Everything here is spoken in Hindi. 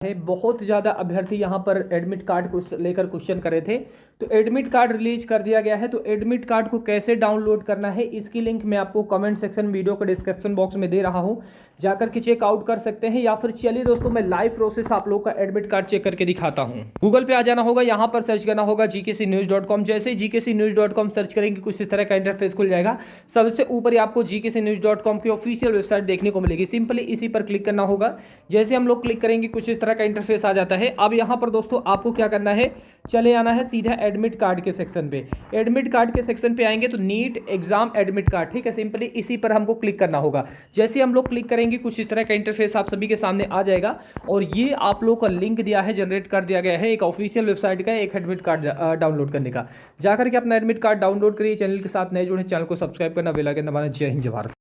है बहुत ज़्यादा अभ्यर्थी यहाँ पर एडमिट कार्ड को लेकर क्वेश्चन करे थे। तो एडमिट कार्ड रिलीज़ कर दिया गया है। तो एडमिट कार्ड को कैसे डाउनलोड करना है, इसकी लिंक मैं आपको कमेंट सेक्शन वीडियो के डिस्क्रिप्शन बॉक्स में दे रहा हूँ। जाकर के चेक आउट कर सकते हैं या फिर चलिए दोस्तों, मैं लाइव प्रोसेस आप लोग का एडमिट कार्ड चेक करके दिखाता हूँ। गूगल पे आ जाना होगा, यहाँ पर सर्च करना होगा जीके जैसे जीके सर्च करेंगे, कुछ इस तरह का इंटरफेस खुल जाएगा। सबसे ऊपर आपको जीके न्यूज़ की ऑफिशियल वेबसाइट देखने को मिलेगी। सिंपली इसी पर क्लिक करना होगा। जैसे हम लोग क्लिक करेंगे, कुछ इस तरह का इंटरफेस आ जाता है। अब यहाँ पर दोस्तों आपको क्या करना है? चले आना है सीधा एडमिट कार्ड के सेक्शन पे। एडमिट कार्ड के सेक्शन पे आएँगे तो नीट एग्ज़ाम एडमिट कार्ड ठीक है? सिंपली इसी पर हमको क्लिक करना होगा। जैसे हम लोग क्लिक करेंगे, कुछ इस तरह का इंटरफेस आप सभी के सामने आ जाएगा। और ये आप लोग का लिंक दिया है जनरेट कर दिया गया है एक ऑफिशियल वेबसाइट का, एक एडमिट कार्ड डाउनलोड करने का। जाकर के अपना एडमिट कार्ड डाउनलोड करिए चैनल के साथ नए जुड़े चैनल को सब्सक्राइब करना बेल आइकन दबाना। जय हिंद भारत।